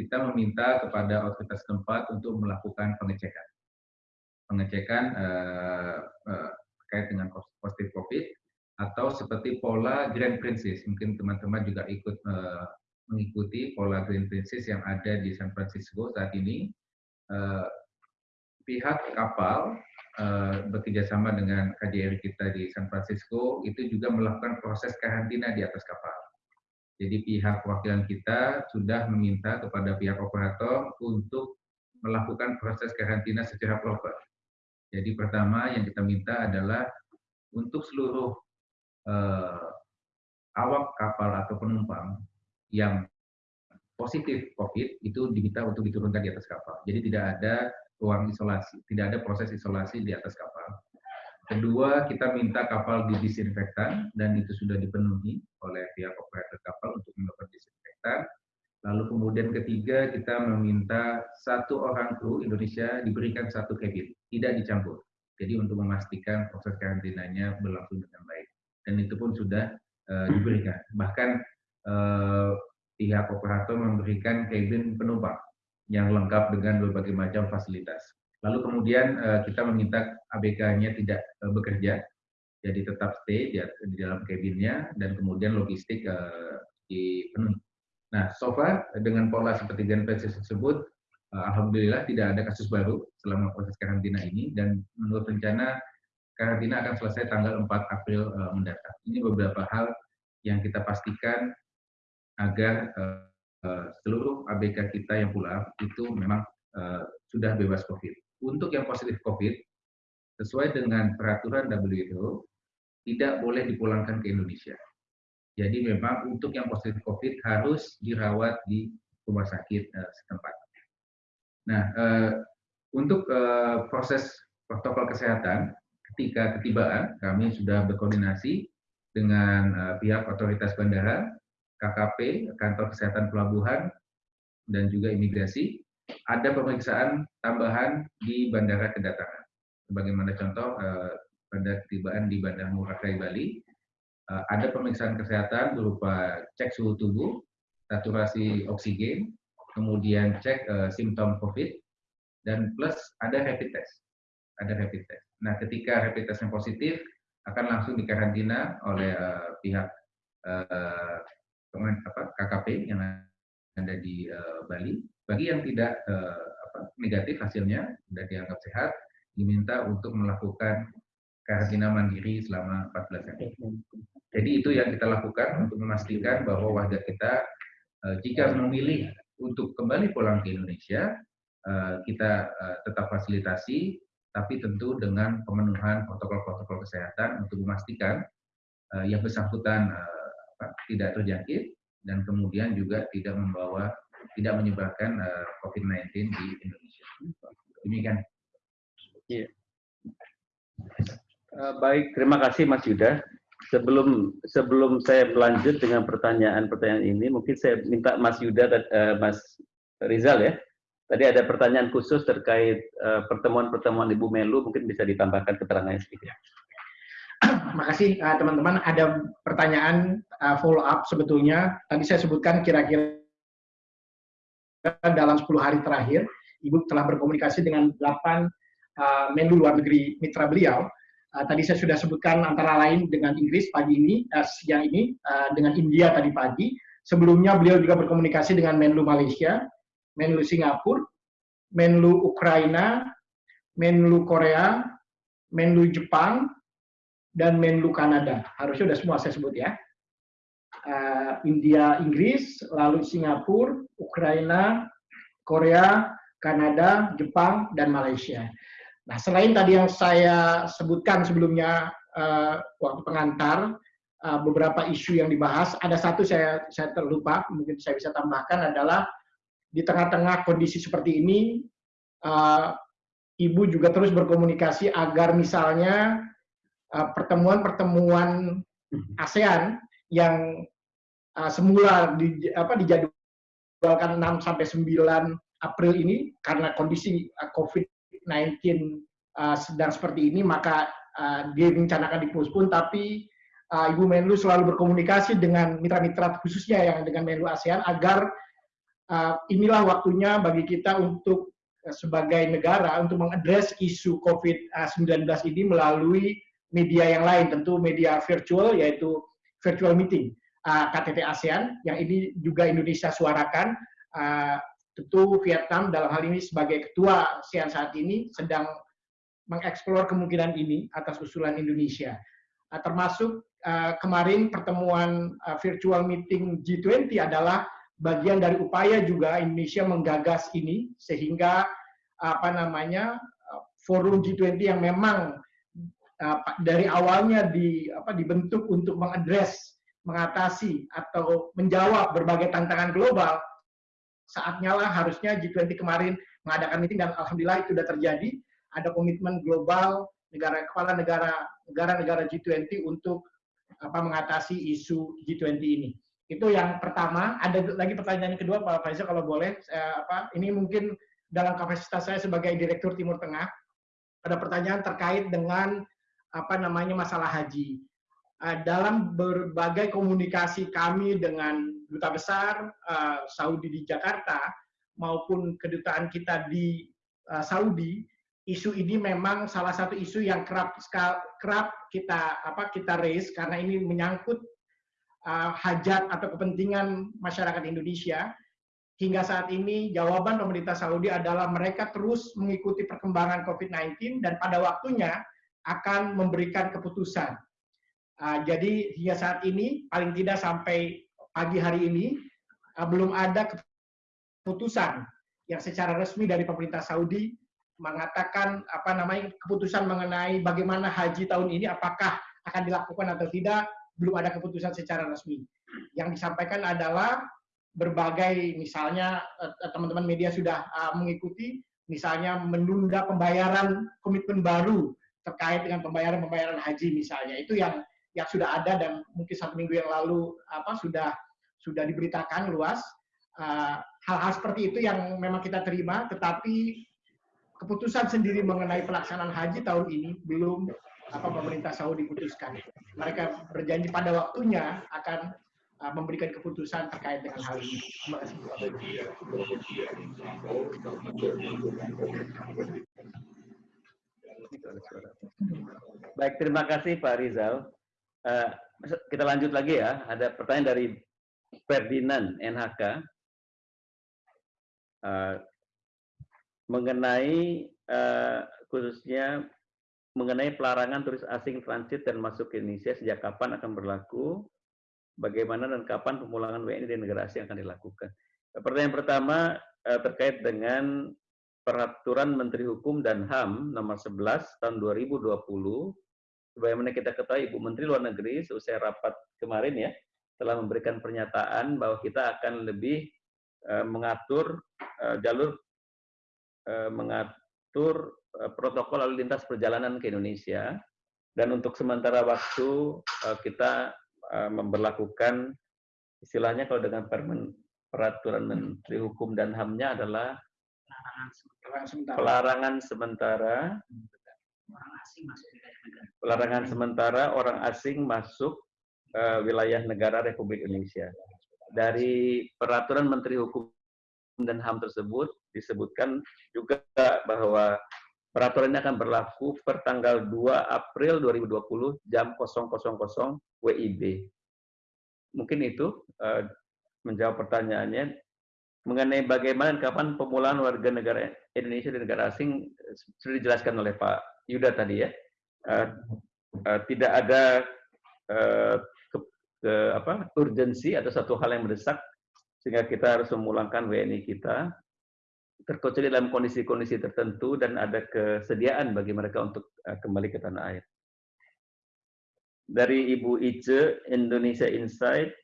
kita meminta kepada otoritas tempat untuk melakukan pengecekan. Pengecekan uh, uh, dengan positif COVID atau seperti pola Grand Princess. Mungkin teman-teman juga ikut uh, mengikuti pola Grand Princess yang ada di San Francisco saat ini. Uh, pihak kapal uh, bekerjasama dengan KJRI kita di San Francisco itu juga melakukan proses karantina di atas kapal. Jadi pihak perwakilan kita sudah meminta kepada pihak operator untuk melakukan proses karantina secara proper. Jadi pertama yang kita minta adalah untuk seluruh uh, awak kapal atau penumpang yang positif COVID itu diminta untuk diturunkan di atas kapal. Jadi tidak ada ruang isolasi, tidak ada proses isolasi di atas kapal. Kedua, kita minta kapal didisinfektan dan itu sudah dipenuhi oleh pihak operator kapal untuk melakukan disinfektan. Lalu kemudian ketiga kita meminta satu orang kru Indonesia diberikan satu cabin, tidak dicampur. Jadi untuk memastikan proses karantinanya berlangsung dengan baik. Dan itu pun sudah uh, diberikan. Bahkan pihak operator memberikan cabin penumpang yang lengkap dengan berbagai macam fasilitas. Lalu kemudian uh, kita meminta ABK-nya tidak uh, bekerja, jadi tetap stay di, di dalam cabinnya dan kemudian logistik uh, dipenuhi. Nah, so far dengan pola seperti Genpesis tersebut, alhamdulillah tidak ada kasus baru selama proses karantina ini dan menurut rencana karantina akan selesai tanggal 4 April mendatang. Ini beberapa hal yang kita pastikan agar uh, seluruh ABK kita yang pulang itu memang sudah bebas COVID. Untuk yang positif COVID, sesuai dengan peraturan WHO, tidak boleh dipulangkan ke Indonesia. Jadi memang untuk yang positif COVID harus dirawat di rumah sakit uh, setempat. Nah, uh, untuk uh, proses protokol kesehatan ketika ketibaan, kami sudah berkoordinasi dengan uh, pihak otoritas bandara, KKP, kantor kesehatan pelabuhan, dan juga imigrasi. Ada pemeriksaan tambahan di bandara kedatangan. Sebagaimana contoh uh, pada ketibaan di Bandara Ngurah Rai Bali, uh, ada pemeriksaan kesehatan berupa cek suhu tubuh, saturasi oksigen, kemudian cek uh, simptom COVID, dan plus ada rapid test. Ada rapid test. Nah, ketika rapid testnya positif, akan langsung dikarantina oleh pihak KKP yang ada di uh, Bali. Bagi yang tidak apa, negatif hasilnya, sudah dianggap sehat, diminta untuk melakukan karantina mandiri selama 14 hari. Jadi itu yang kita lakukan untuk memastikan bahwa warga kita eh, jika memilih untuk kembali pulang ke Indonesia, eh, kita eh, tetap fasilitasi, tapi tentu dengan pemenuhan protokol-protokol kesehatan untuk memastikan yang bersangkutan tidak terjangkit dan kemudian juga tidak membawa tidak menyebarkan COVID-19 di Indonesia. Demikian.
Iya. Baik, terima kasih Mas Yuda sebelum sebelum saya berlanjut dengan pertanyaan-pertanyaan ini, mungkin saya minta Mas Yuda dan uh, Mas Rizal ya. Tadi ada pertanyaan khusus terkait eh, pertemuan-pertemuan uh, Ibu Melu, mungkin bisa ditambahkan keterangannya sedikit.
Makasih uh, teman-teman. Ada pertanyaan uh, follow up sebetulnya. Tadi saya sebutkan kira-kira dalam 10 hari terakhir, Ibu telah berkomunikasi dengan 8 uh, Menlu luar negeri mitra beliau Uh, tadi saya sudah sebutkan antara lain dengan Inggris pagi ini, uh, siang ini, uh, dengan India tadi pagi. Sebelumnya beliau juga berkomunikasi dengan Menlu Malaysia, Menlu Singapura, Menlu Ukraina, Menlu Korea, Menlu Jepang, dan Menlu Kanada. Harusnya sudah semua saya sebut ya. Uh, India, Inggris, lalu Singapura, Ukraina, Korea, Kanada, Jepang, dan Malaysia. Nah, selain tadi yang saya sebutkan sebelumnya uh, waktu pengantar, uh, beberapa isu yang dibahas, ada satu saya saya terlupa, mungkin saya bisa tambahkan adalah di tengah-tengah kondisi seperti ini, ibu juga terus berkomunikasi agar misalnya pertemuan-pertemuan uh, ASEAN yang uh, semula di, apa, dijadwalkan 6 sampai 9 April ini karena kondisi uh, COVID 19 uh, sedang seperti ini, maka uh, direncanakan pun tapi uh, Ibu Menlu selalu berkomunikasi dengan mitra-mitra khususnya yang dengan Menlu ASEAN agar uh, inilah waktunya bagi kita untuk uh, sebagai negara untuk mengadres isu COVID-19 ini melalui media yang lain, tentu media virtual yaitu virtual meeting uh, KTT ASEAN yang ini juga Indonesia suarakan. Uh, tentu Vietnam dalam hal ini sebagai ketua ASEAN saat ini sedang mengeksplor kemungkinan ini atas usulan Indonesia. Uh, termasuk uh, kemarin pertemuan uh, virtual meeting G20 adalah bagian dari upaya juga Indonesia menggagas ini sehingga apa namanya forum G20 yang memang dari awalnya di apa dibentuk untuk mengadres mengatasi atau menjawab berbagai tantangan global saatnya lah harusnya G20 kemarin mengadakan meeting dan alhamdulillah itu sudah terjadi. Ada komitmen global negara kepala negara negara-negara G20 untuk apa mengatasi isu G20 ini. Itu yang pertama. Ada lagi pertanyaan kedua Pak Faisal kalau boleh eh, apa ini mungkin dalam kapasitas saya sebagai Direktur Timur Tengah ada pertanyaan terkait dengan apa namanya masalah haji. Uh, dalam berbagai komunikasi kami dengan duta besar uh, Saudi di Jakarta maupun kedutaan kita di uh, Saudi isu ini memang salah satu isu yang kerap kerap kita apa kita raise karena ini menyangkut hajat atau kepentingan masyarakat Indonesia hingga saat ini jawaban pemerintah Saudi adalah mereka terus mengikuti perkembangan COVID-19 dan pada waktunya akan memberikan keputusan. Uh, jadi hingga saat ini paling tidak sampai pagi hari ini belum ada keputusan yang secara resmi dari pemerintah Saudi mengatakan apa namanya keputusan mengenai bagaimana haji tahun ini apakah akan dilakukan atau tidak belum ada keputusan secara resmi. Yang disampaikan adalah berbagai misalnya eh, teman-teman media sudah uh, mengikuti misalnya menunda pembayaran komitmen baru terkait dengan pembayaran-pembayaran haji misalnya itu yang yang sudah ada dan mungkin satu minggu yang lalu apa sudah sudah diberitakan luas hal-hal uh, seperti itu yang memang kita terima tetapi keputusan sendiri mengenai pelaksanaan haji tahun ini belum apa pemerintah Saudi putuskan. Mereka berjanji pada waktunya akan uh, memberikan keputusan terkait dengan hal ini. Terima kasih.
Baik, terima kasih Pak Rizal. Uh, kita lanjut lagi ya. Ada pertanyaan dari Ferdinand NHK uh, mengenai uh, khususnya mengenai pelarangan turis asing transit dan masuk ke Indonesia sejak kapan akan berlaku, bagaimana dan kapan pemulangan WNI di negara asing akan dilakukan. Pertanyaan pertama terkait dengan Peraturan Menteri Hukum dan HAM nomor 11 tahun 2020 sebagaimana kita ketahui Ibu Menteri Luar Negeri selesai rapat kemarin ya telah memberikan pernyataan bahwa kita akan lebih uh, mengatur uh, jalur uh, mengatur protokol lalu lintas perjalanan ke Indonesia. Dan untuk sementara waktu kita memperlakukan istilahnya kalau dengan peraturan Menteri Hukum dan HAM-nya adalah pelarangan sementara. Pelarangan sementara orang asing masuk uh, wilayah negara Republik Indonesia. Dari peraturan Menteri Hukum dan HAM tersebut disebutkan juga bahwa peraturan ini akan berlaku per tanggal 2 April 2020 jam 000 WIB. Mungkin itu uh, menjawab pertanyaannya mengenai bagaimana dan kapan pemulangan warga negara Indonesia di negara asing sudah dijelaskan oleh Pak Yuda tadi ya. Uh, uh, tidak ada uh, ke, ke, apa, urgensi atau satu hal yang mendesak sehingga kita harus memulangkan WNI kita terkecuali dalam kondisi-kondisi tertentu dan ada kesediaan bagi mereka untuk uh, kembali ke tanah air. Dari Ibu Ice Indonesia Insight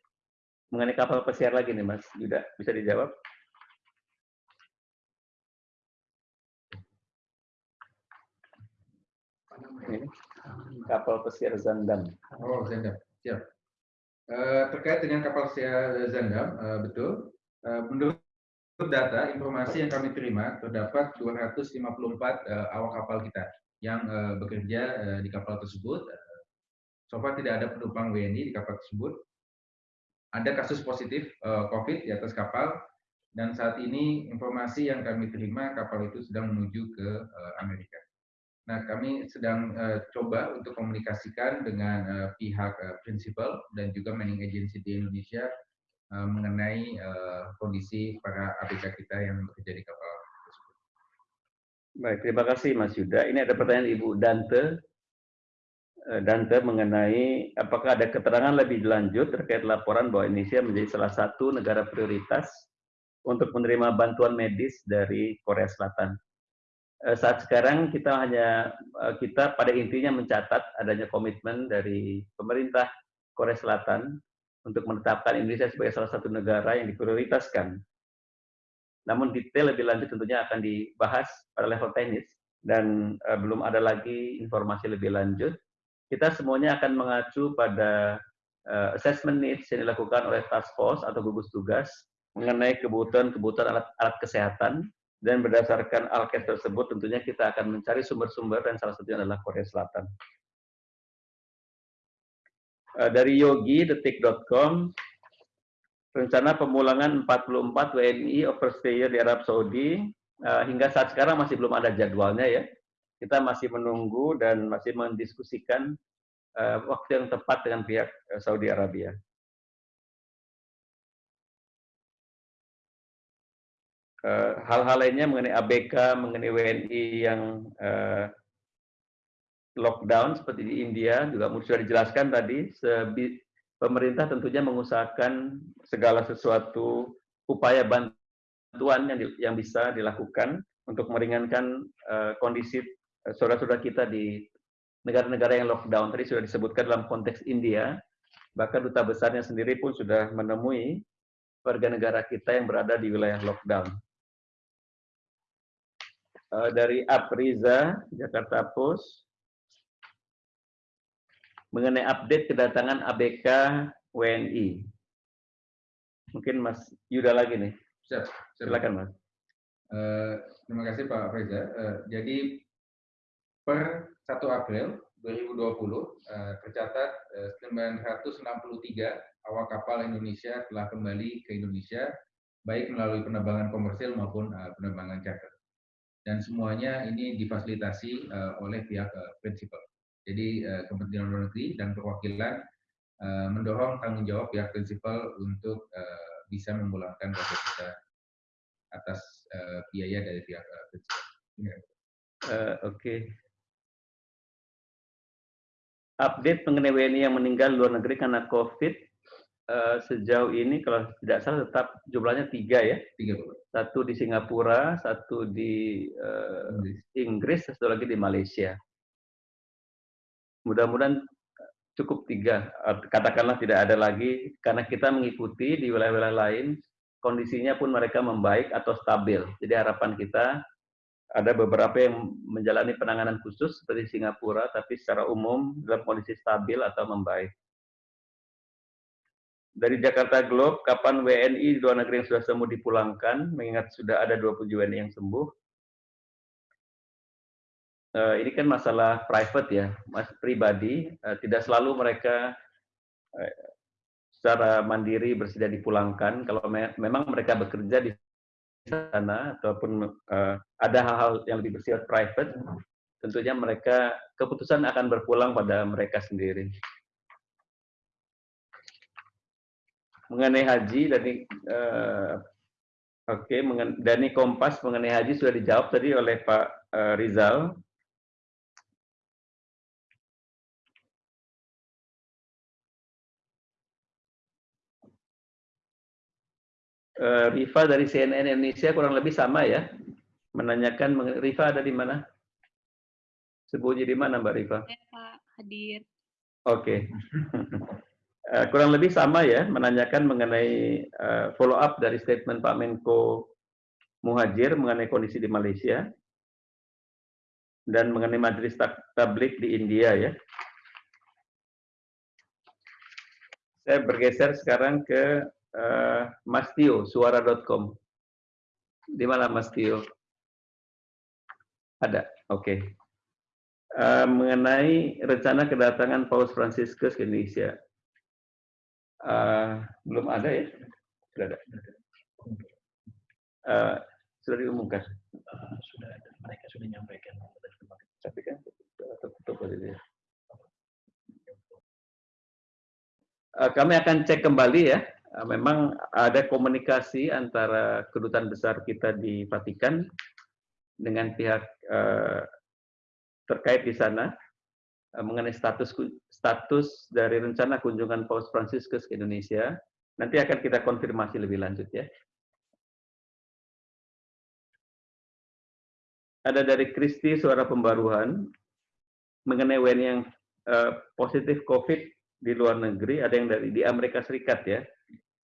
mengenai kapal pesiar lagi nih Mas Yuda, bisa dijawab? Ini kapal pesiar Zandam.
Oh, Zandam. Siap. Uh, terkait dengan kapal pesiar Zandam, uh, betul. Uh, menurut data informasi yang kami terima terdapat 254 uh, awak kapal kita yang bekerja di kapal tersebut. So tidak ada penumpang WNI di kapal tersebut. Ada kasus positif COVID di atas kapal dan saat ini informasi yang kami terima kapal itu sedang menuju ke Amerika. Nah, kami sedang uh, coba untuk komunikasikan dengan uh, pihak uh, prinsipal dan juga managing agency di Indonesia uh, mengenai uh, kondisi para ABK kita yang bekerja di kapal tersebut.
Baik, terima kasih Mas Yuda. Ini ada pertanyaan Ibu Dante. Dante mengenai apakah ada keterangan lebih lanjut terkait laporan bahwa Indonesia menjadi salah satu negara prioritas untuk menerima bantuan medis dari Korea Selatan. Eh, saat sekarang kita hanya eh, kita pada intinya mencatat adanya komitmen dari pemerintah Korea Selatan untuk menetapkan Indonesia sebagai salah satu negara yang diprioritaskan. Namun detail lebih lanjut tentunya akan dibahas pada level teknis dan uh, belum ada lagi informasi lebih lanjut. Kita semuanya akan mengacu pada assessment needs yang dilakukan oleh task force atau gugus tugas mengenai kebutuhan-kebutuhan alat, alat kesehatan dan berdasarkan alkes tersebut tentunya kita akan mencari sumber-sumber dan salah satunya adalah Korea Selatan. Eh, dari yogi detik.com rencana pemulangan 44 WNI overstayer di Arab Saudi eh, hingga saat sekarang masih belum ada jadwalnya ya. Kita masih menunggu dan masih mendiskusikan eh, waktu yang tepat dengan pihak Saudi Arabia. Hal-hal lainnya mengenai ABK, mengenai WNI yang uh, lockdown seperti di India juga sudah dijelaskan tadi. Pemerintah tentunya mengusahakan segala sesuatu upaya bantuan yang, di, yang bisa dilakukan untuk meringankan uh, kondisi saudara-saudara kita di negara-negara yang lockdown. Tadi sudah disebutkan dalam konteks India, bahkan duta besarnya sendiri pun sudah menemui warga negara kita yang berada di wilayah lockdown. Uh, dari Apriza, Jakarta Post, mengenai update kedatangan ABK WNI. Mungkin Mas Yuda lagi nih.
Siap, silakan Mas. Uh, terima kasih Pak Reza. Uh, jadi per 1 April 2020 uh, tercatat uh, 963 awak kapal Indonesia telah kembali ke Indonesia baik melalui penerbangan komersil maupun uh, penerbangan charter. Dan semuanya ini difasilitasi uh, oleh pihak uh, prinsipal. Jadi uh, Kementerian Luar Negeri dan perwakilan uh, mendorong tanggung jawab pihak prinsipal untuk uh, bisa memulangkan warga kita atas uh, biaya dari pihak uh, prinsipal.
Uh, Oke. Okay. Update mengenai WNI yang meninggal luar negeri karena COVID uh, sejauh ini kalau tidak salah tetap jumlahnya tiga ya.
Tiga.
Satu di Singapura, satu di uh, Inggris, satu lagi di Malaysia mudah-mudahan cukup tiga, katakanlah tidak ada lagi, karena kita mengikuti di wilayah-wilayah lain, kondisinya pun mereka membaik atau stabil. Jadi harapan kita ada beberapa yang menjalani penanganan khusus seperti Singapura, tapi secara umum dalam kondisi stabil atau membaik. Dari Jakarta Globe, kapan WNI di luar negeri yang sudah sembuh dipulangkan, mengingat sudah ada 20 WNI yang sembuh, uh, ini kan masalah private ya, mas pribadi. Uh, tidak selalu mereka uh, secara mandiri bersedia dipulangkan. Kalau me memang mereka bekerja di sana ataupun uh, ada hal-hal yang lebih bersifat private, tentunya mereka keputusan akan berpulang pada mereka sendiri. Mengenai haji dari uh, Oke, okay, dari Kompas mengenai haji sudah dijawab tadi oleh Pak uh, Rizal. uh, Rifa dari CNN Indonesia kurang lebih sama ya. Menanyakan Rifa ada di mana? Sembunyi di mana Mbak Rifa?
Ya, Pak, hadir.
Oke. Okay. uh, kurang lebih sama ya, menanyakan mengenai uh, follow up dari statement Pak Menko Muhajir mengenai kondisi di Malaysia dan mengenai majelis tablik di India ya. Saya bergeser sekarang ke uh, Mas Tio, suara.com. Di mana Mas Tio? Ada, oke. Okay. Uh, mengenai rencana kedatangan Paus Franciscus ke Indonesia. Uh, belum ada ya? Sudah ada. Uh, sudah diumumkan? Uh,
sudah ada. Mereka sudah menyampaikan.
Tapi kan tutup ya. Uh, kami akan cek kembali ya Eh, memang ada komunikasi antara kedutaan besar kita di Vatikan dengan pihak uh, terkait di sana mengenai status status dari rencana kunjungan Paus Franciscus ke Indonesia. Nanti akan kita konfirmasi lebih lanjut ya. Ada dari Kristi Suara Pembaruan mengenai WNI yang uh, positif COVID di luar negeri, ada yang dari di Amerika Serikat ya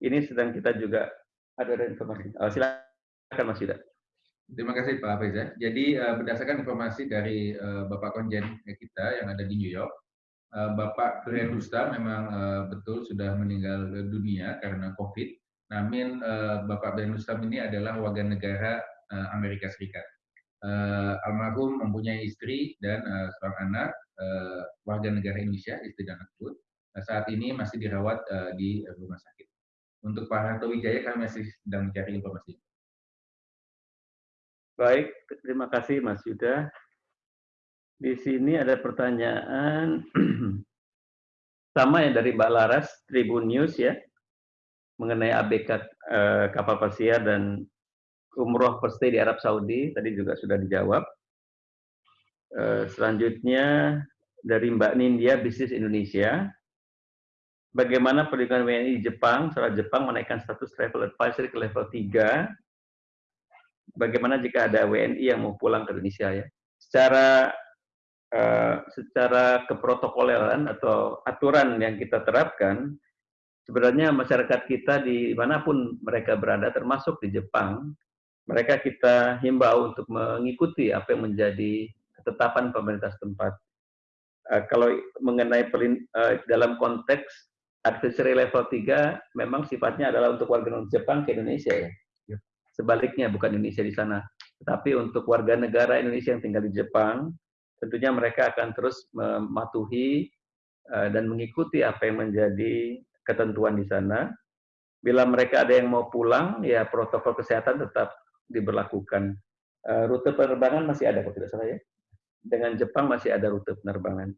ini sedang kita juga ada informasi. Oh, silakan Mas Yuda.
Terima kasih Pak Faiza. Jadi uh, berdasarkan informasi dari uh, Bapak Konjen kita yang ada di New York, uh, Bapak Brian Rusta memang betul sudah meninggal dunia karena COVID. Namun Bapak Brian Rustam ini adalah warga negara Amerika Serikat. Almarhum mempunyai istri dan seorang anak warga negara Indonesia, istri dan anak pun. Saat ini masih dirawat di rumah sakit. Untuk Pak Harto Wijaya kami masih sedang mencari informasi.
Baik, terima kasih Mas Yuda. Di sini ada pertanyaan sama ya dari Mbak Laras, Tribun News ya, mengenai ABK eh, kapal pesiar dan umroh first di Arab Saudi, tadi juga sudah dijawab. Eh, selanjutnya dari Mbak Nindya, Bisnis Indonesia, bagaimana perlindungan WNI Jepang, setelah Jepang menaikkan status travel advisory ke level 3, bagaimana jika ada WNI yang mau pulang ke Indonesia ya. Secara uh, secara keprotokoleran atau aturan yang kita terapkan, sebenarnya masyarakat kita di mana pun mereka berada, termasuk di Jepang, mereka kita himbau untuk mengikuti apa yang menjadi ketetapan pemerintah setempat. Uh, kalau mengenai pelin, uh, dalam konteks advisory level 3, memang sifatnya adalah untuk warga non Jepang ke Indonesia ya. Sebaliknya bukan Indonesia di sana. Tetapi untuk warga negara Indonesia yang tinggal di Jepang, tentunya mereka akan terus mematuhi uh, dan mengikuti apa yang menjadi ketentuan di sana. Bila mereka ada yang mau pulang, ya protokol kesehatan tetap diberlakukan. Uh, rute penerbangan masih ada, kalau tidak salah ya dengan Jepang masih ada rute penerbangan.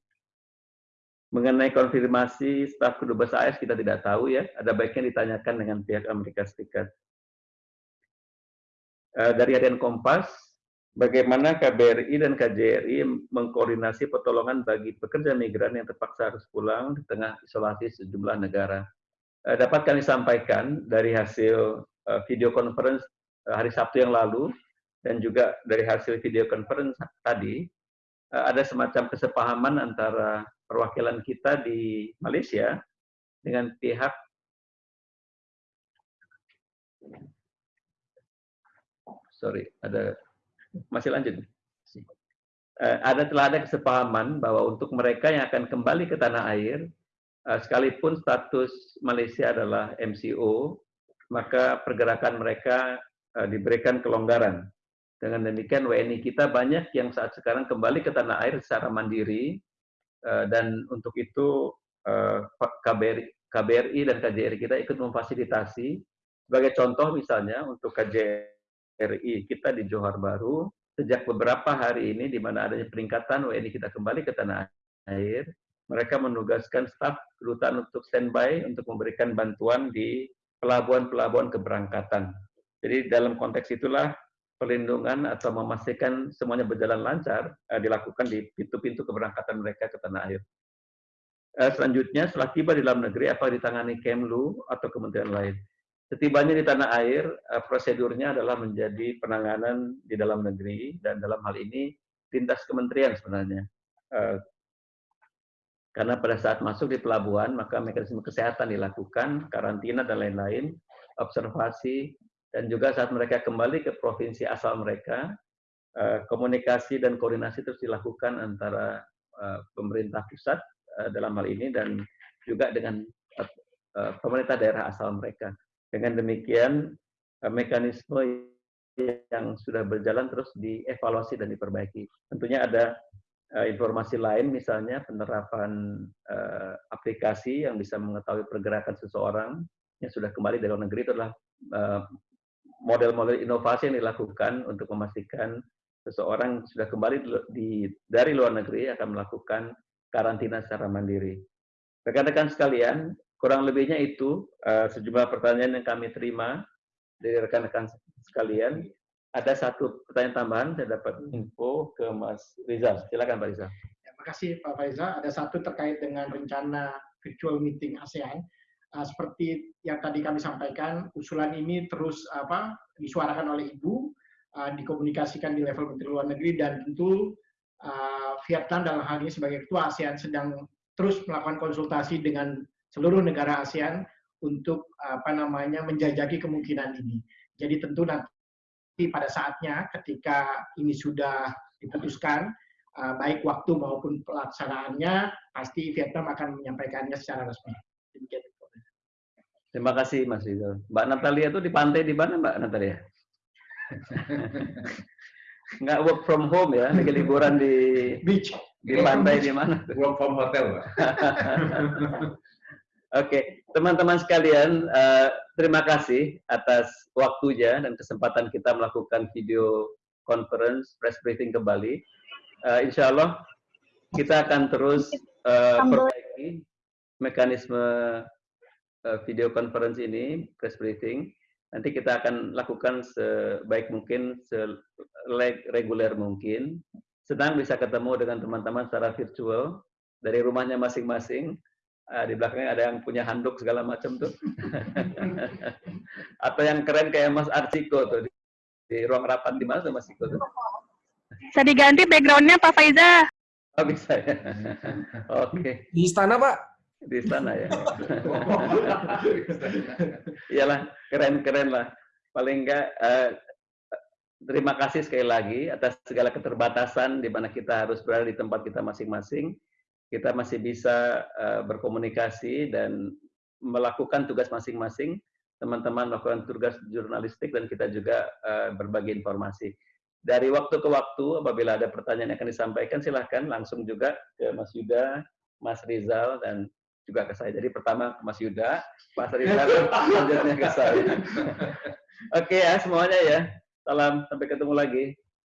Mengenai konfirmasi staf kedubes AS kita tidak tahu ya, ada baiknya ditanyakan dengan pihak Amerika Serikat. Eh, dari harian Kompas, bagaimana KBRI dan KJRI mengkoordinasi pertolongan bagi pekerja migran yang terpaksa harus pulang di tengah isolasi sejumlah negara. Eh, dapat kami sampaikan dari hasil eh, video conference hari Sabtu yang lalu, dan juga dari hasil video conference tadi, ada semacam kesepahaman antara perwakilan kita di Malaysia dengan pihak sorry ada masih lanjut. Uh, ada telah ada kesepahaman bahwa untuk mereka yang akan kembali ke tanah air uh, sekalipun status Malaysia adalah MCO maka pergerakan mereka uh, diberikan kelonggaran. Dengan demikian WNI kita banyak yang saat sekarang kembali ke tanah air secara mandiri eh, dan untuk itu eh, KBRI, KBRI dan KJRI kita ikut memfasilitasi. Sebagai contoh misalnya untuk KJRI kita di Johor Baru sejak beberapa hari ini di mana adanya peningkatan WNI kita kembali ke tanah air, mereka menugaskan staf kedutaan untuk standby untuk memberikan bantuan di pelabuhan-pelabuhan keberangkatan. Jadi dalam konteks itulah perlindungan atau memastikan semuanya berjalan lancar uh, dilakukan di pintu-pintu keberangkatan mereka ke tanah air. Uh, selanjutnya, setelah tiba di dalam negeri, apa ditangani Kemlu atau kementerian lain? Setibanya di tanah air, uh, prosedurnya adalah menjadi penanganan di dalam negeri, dan dalam hal ini lintas kementerian sebenarnya. Uh, karena pada saat masuk di pelabuhan, maka mekanisme kesehatan dilakukan, karantina dan lain-lain, observasi, dan juga saat mereka kembali ke provinsi asal mereka, eh, komunikasi dan koordinasi terus dilakukan antara eh, pemerintah pusat eh, dalam hal ini dan juga dengan pemerintah daerah asal mereka. Dengan demikian, mekanisme yang sudah berjalan terus dievaluasi dan diperbaiki. Tentunya ada informasi lain, misalnya penerapan aplikasi yang bisa mengetahui pergerakan seseorang yang sudah kembali dari luar negeri itu adalah model-model inovasi yang dilakukan untuk memastikan seseorang sudah kembali di, dari luar negeri akan melakukan karantina secara mandiri. Rekan-rekan sekalian, kurang lebihnya itu uh, sejumlah pertanyaan yang kami terima dari rekan-rekan sekalian. Ada satu pertanyaan tambahan, saya dapat info ke Mas Rizal. Silakan Pak Rizal.
Terima kasih Pak Faizal. Ada satu terkait dengan rencana virtual meeting ASEAN uh, seperti yang tadi kami sampaikan, usulan ini terus apa disuarakan oleh Ibu, uh, dikomunikasikan di level Menteri Luar Negeri dan tentu uh, Vietnam dalam hal ini sebagai ketua ASEAN sedang terus melakukan konsultasi dengan seluruh negara ASEAN untuk apa namanya menjajaki kemungkinan ini. Jadi tentu nanti pada saatnya ketika ini sudah diputuskan baik waktu maupun pelaksanaannya pasti Vietnam akan menyampaikannya secara resmi. Demikian.
Terima kasih Mas Rizal. Mbak Natalia itu di pantai di mana Mbak Natalia? Nggak work from home ya, lagi liburan di
beach,
di pantai di mana?
Work from hotel, Pak.
Oke, teman-teman sekalian, uh, terima kasih atas waktunya dan kesempatan kita melakukan video conference press briefing kembali. Uh, insya Allah kita akan terus uh, perbaiki mekanisme Eh, video conference ini, press briefing, nanti kita akan lakukan sebaik mungkin, reguler mungkin. Senang bisa ketemu dengan teman-teman secara virtual dari rumahnya masing-masing Ah, di belakangnya ada yang punya handuk segala macam tuh. Atau yang keren kayak Mas Arsiko tuh di, di ruang rapat di mana tuh Mas Iko tuh?
Bisa diganti backgroundnya Pak Faiza.
Oh bisa ya. Oke,
Di istana, Pak.
di sana ya. Iyalah, keren-keren lah. Paling enggak eh, terima kasih sekali lagi atas segala keterbatasan di mana kita harus berada di tempat kita masing-masing. Kita masih bisa eh, berkomunikasi dan melakukan tugas masing-masing. Teman-teman melakukan tugas jurnalistik dan kita juga eh, berbagi informasi. Dari waktu ke waktu, apabila ada pertanyaan yang akan disampaikan, silahkan langsung juga ke Mas Yuda, Mas Rizal, dan juga ke saya. Jadi pertama ke Mas Yuda, Mas Rizal, selanjutnya ke saya. Oke ya semuanya ya. Salam, sampai ketemu lagi.